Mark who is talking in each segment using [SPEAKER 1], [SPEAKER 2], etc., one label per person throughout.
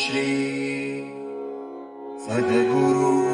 [SPEAKER 1] श्री सद्गुरु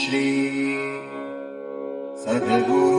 [SPEAKER 1] श्री सद्गुरु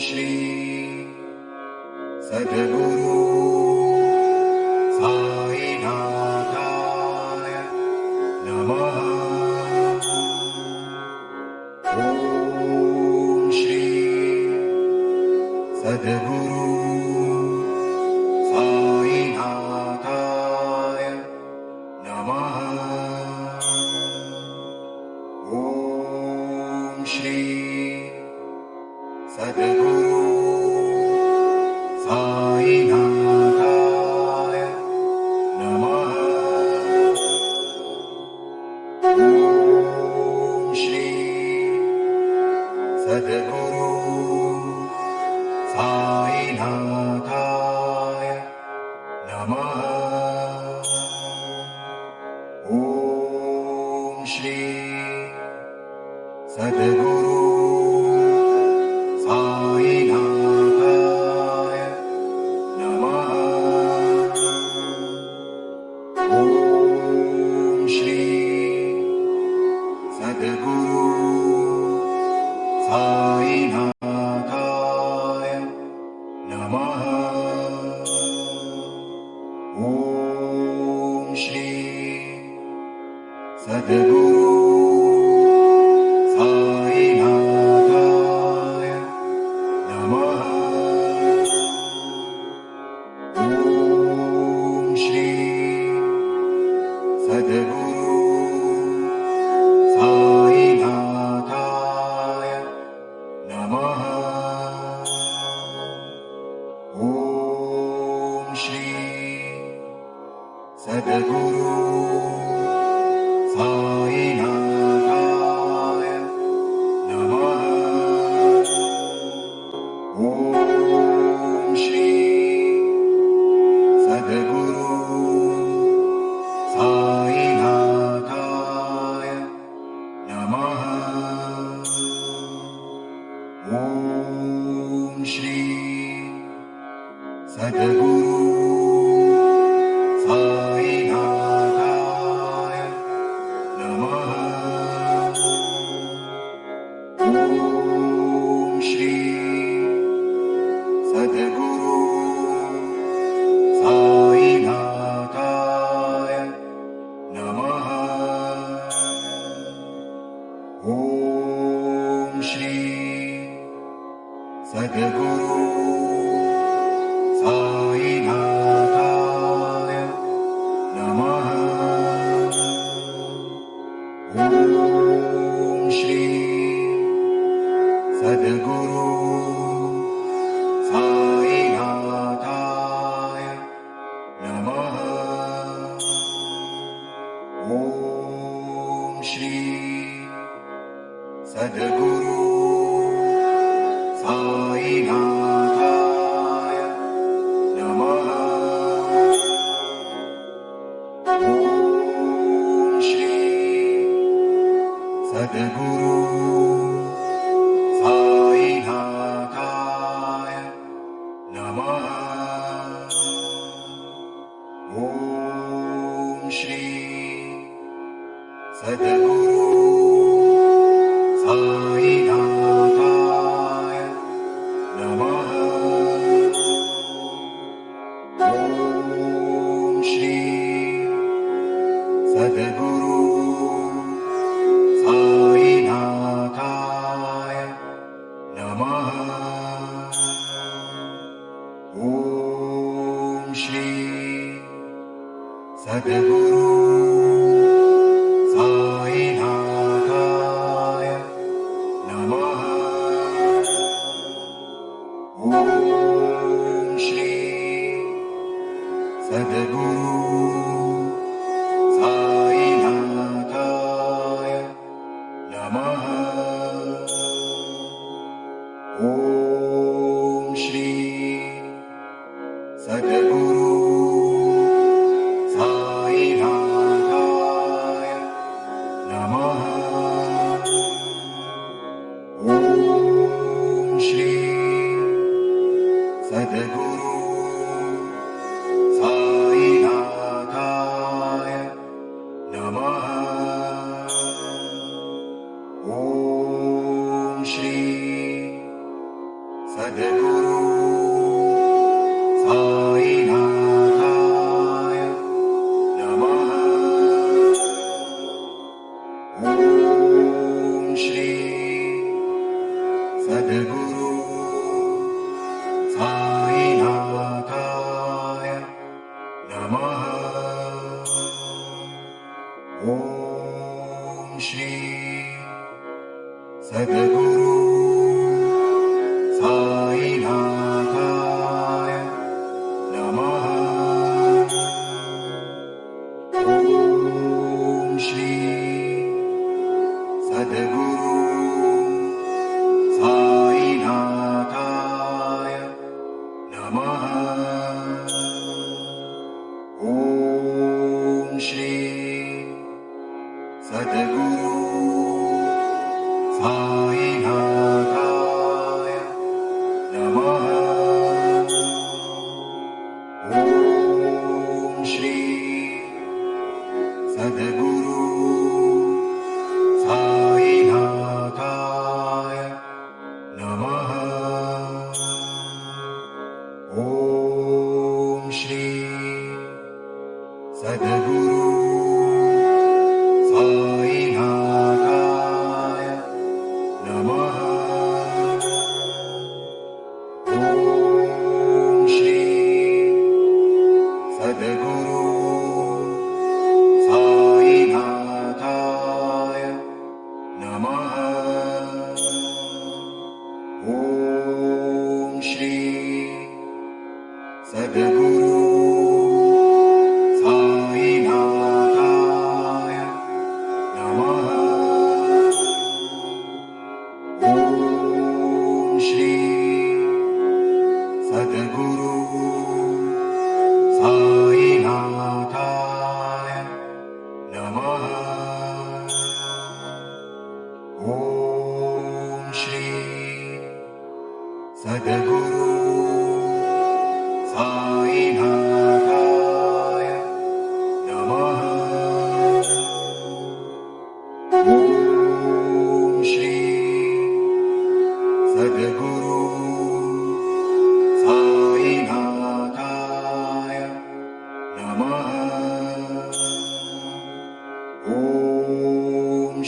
[SPEAKER 1] श्री सद्गुरु साईनाथाय नमः। ॐ श्री सद्गुरु Sadhguru en बेङ्ग ॐ श्री सद्गुरु Guru.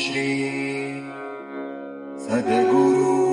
[SPEAKER 1] श्री सद्गुरु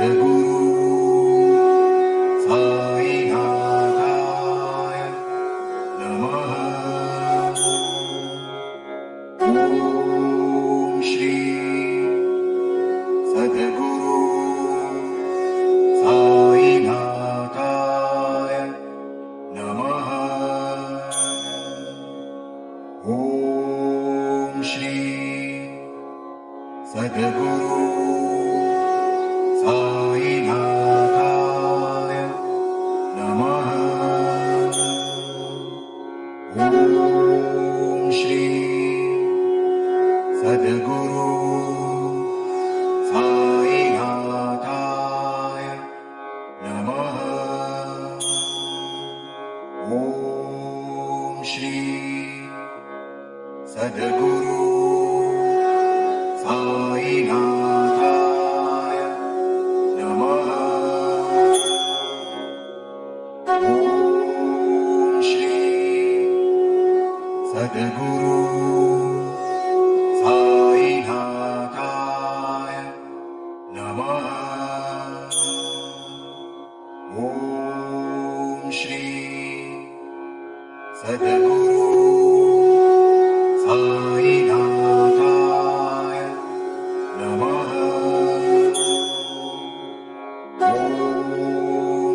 [SPEAKER 1] é Guru. أدعو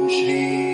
[SPEAKER 1] श्री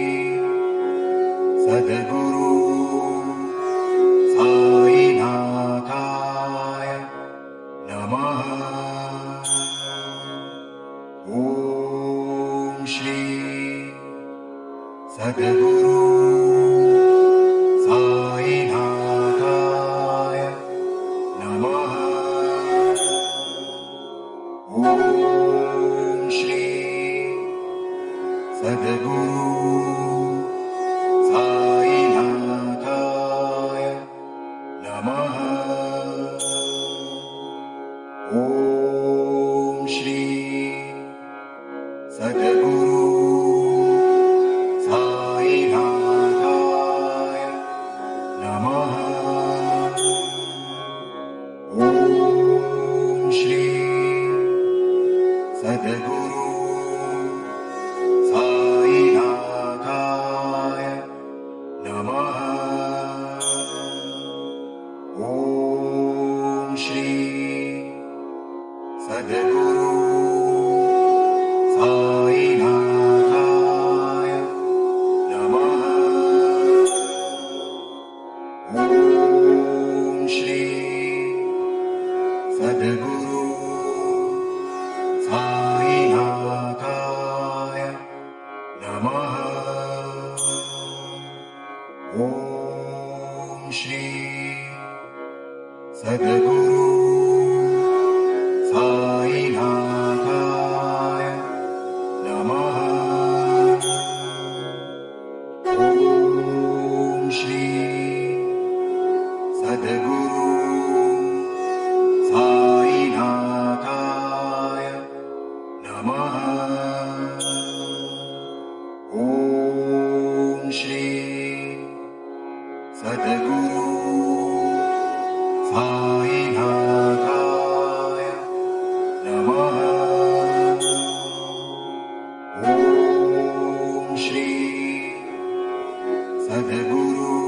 [SPEAKER 1] ॐ श्री सद्गुरु you.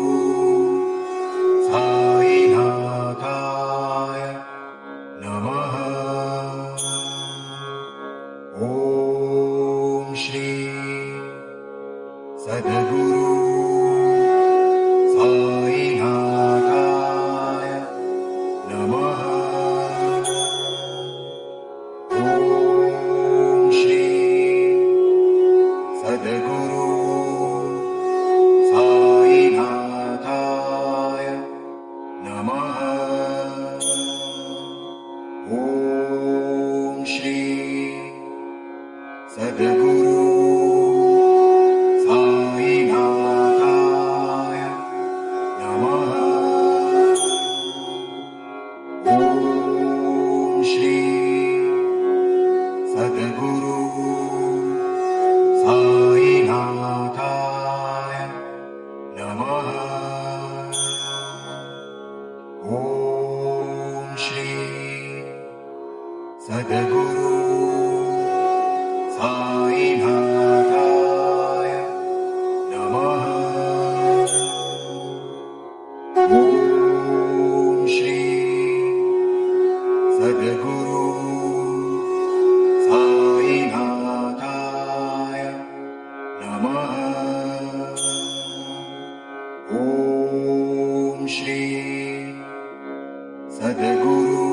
[SPEAKER 1] सद्गुरु